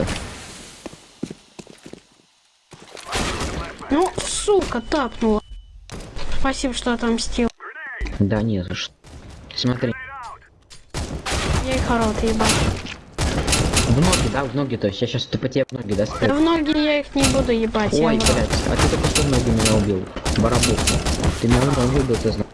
это. Ну, сука, тапнула. Спасибо, что отомстил. Да не за что. Смотри, Я их рот ебать. в ноги, да, в ноги, то есть я сейчас тупо тебе в ноги, да, Да в ноги я их не буду ебать. Ой, блядь, а ты только что в ноги меня убил. Барабух. Ты меня в ноги убил, ты знаешь.